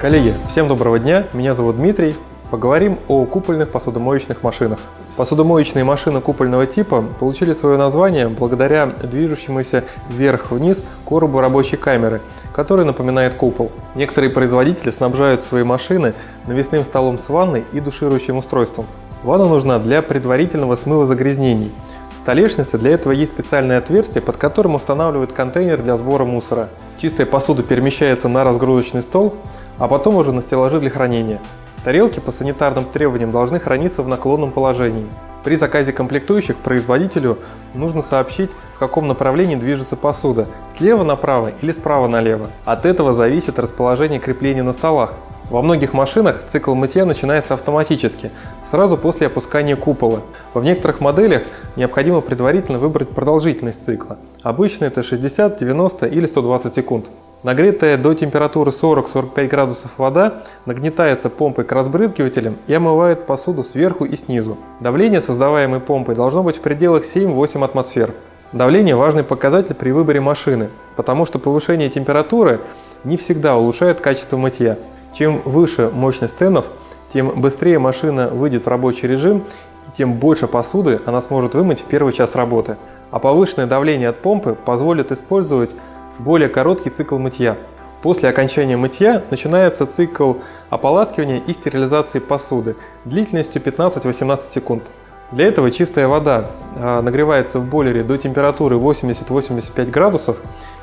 Коллеги, всем доброго дня, меня зовут Дмитрий. Поговорим о купольных посудомоечных машинах. Посудомоечные машины купольного типа получили свое название благодаря движущемуся вверх-вниз коробу рабочей камеры, который напоминает купол. Некоторые производители снабжают свои машины навесным столом с ванной и душирующим устройством. Ванна нужна для предварительного смыва загрязнений. В столешнице для этого есть специальное отверстие, под которым устанавливают контейнер для сбора мусора. Чистая посуда перемещается на разгрузочный стол, а потом уже на стеллажи для хранения. Тарелки по санитарным требованиям должны храниться в наклонном положении. При заказе комплектующих производителю нужно сообщить, в каком направлении движется посуда – слева направо или справа налево. От этого зависит расположение крепления на столах. Во многих машинах цикл мытья начинается автоматически, сразу после опускания купола. В некоторых моделях необходимо предварительно выбрать продолжительность цикла. Обычно это 60, 90 или 120 секунд. Нагретая до температуры 40-45 градусов вода нагнетается помпой к разбрызгивателям и омывает посуду сверху и снизу. Давление, создаваемое помпой, должно быть в пределах 7-8 атмосфер. Давление – важный показатель при выборе машины, потому что повышение температуры не всегда улучшает качество мытья. Чем выше мощность стенов, тем быстрее машина выйдет в рабочий режим и тем больше посуды она сможет вымыть в первый час работы. А повышенное давление от помпы позволит использовать более короткий цикл мытья. После окончания мытья начинается цикл ополаскивания и стерилизации посуды длительностью 15-18 секунд. Для этого чистая вода а, нагревается в бойлере до температуры 80-85 градусов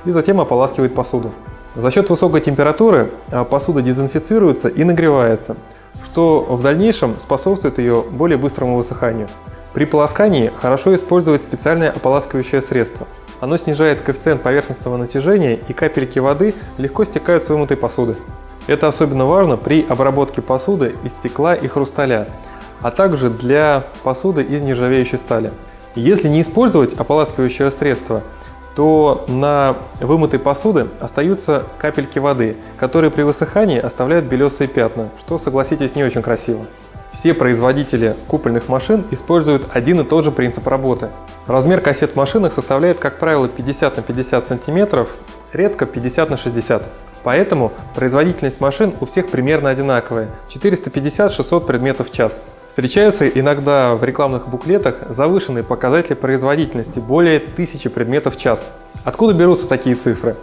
и затем ополаскивает посуду. За счет высокой температуры а, посуда дезинфицируется и нагревается, что в дальнейшем способствует ее более быстрому высыханию. При полоскании хорошо использовать специальное ополаскивающее средство – оно снижает коэффициент поверхностного натяжения и капельки воды легко стекают с вымытой посуды. Это особенно важно при обработке посуды из стекла и хрусталя, а также для посуды из нержавеющей стали. Если не использовать ополаскивающее средство, то на вымытой посуды остаются капельки воды, которые при высыхании оставляют белесые пятна, что, согласитесь, не очень красиво. Все производители купольных машин используют один и тот же принцип работы. Размер кассет в машинах составляет, как правило, 50 на 50 сантиметров, редко 50 на 60. Поэтому производительность машин у всех примерно одинаковая – 450-600 предметов в час. Встречаются иногда в рекламных буклетах завышенные показатели производительности – более 1000 предметов в час. Откуда берутся такие цифры?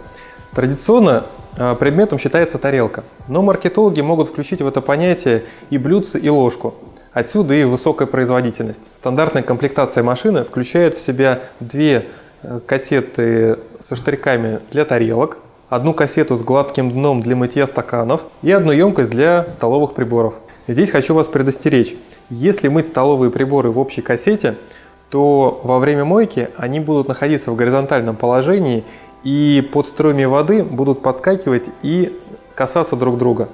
Традиционно а, предметом считается тарелка, но маркетологи могут включить в это понятие и блюдце, и ложку. Отсюда и высокая производительность. Стандартная комплектация машины включает в себя две э, кассеты со штриками для тарелок, одну кассету с гладким дном для мытья стаканов и одну емкость для столовых приборов. Здесь хочу вас предостеречь. Если мыть столовые приборы в общей кассете, то во время мойки они будут находиться в горизонтальном положении и под струями воды будут подскакивать и касаться друг друга,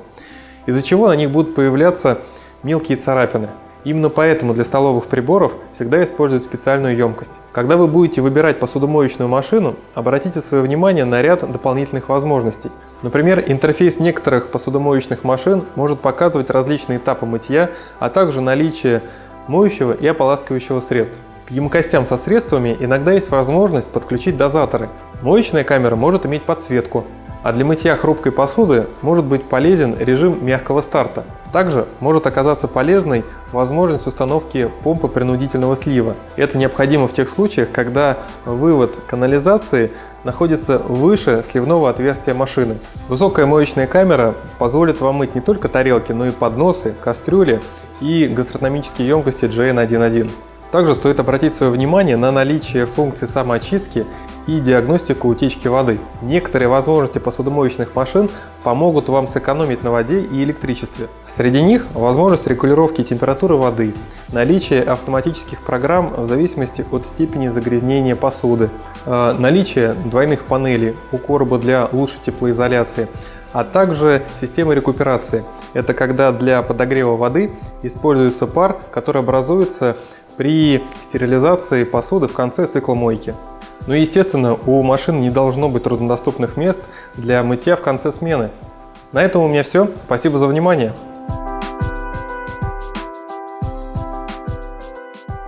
из-за чего на них будут появляться мелкие царапины. Именно поэтому для столовых приборов всегда используют специальную емкость. Когда вы будете выбирать посудомоечную машину, обратите свое внимание на ряд дополнительных возможностей. Например, интерфейс некоторых посудомоечных машин может показывать различные этапы мытья, а также наличие моющего и ополаскивающего средств. К емкостям со средствами иногда есть возможность подключить дозаторы. Моечная камера может иметь подсветку, а для мытья хрупкой посуды может быть полезен режим мягкого старта. Также может оказаться полезной возможность установки помпы принудительного слива. Это необходимо в тех случаях, когда вывод канализации находится выше сливного отверстия машины. Высокая моечная камера позволит вам мыть не только тарелки, но и подносы, кастрюли и гастрономические емкости JN11. Также стоит обратить свое внимание на наличие функции самоочистки и диагностику утечки воды. Некоторые возможности посудомоечных машин помогут вам сэкономить на воде и электричестве. Среди них возможность регулировки температуры воды, наличие автоматических программ в зависимости от степени загрязнения посуды, э, наличие двойных панелей у короба для лучшей теплоизоляции, а также системы рекуперации. Это когда для подогрева воды используется пар, который образуется при стерилизации посуды в конце цикла мойки. Ну и естественно, у машин не должно быть труднодоступных мест для мытья в конце смены. На этом у меня все. Спасибо за внимание.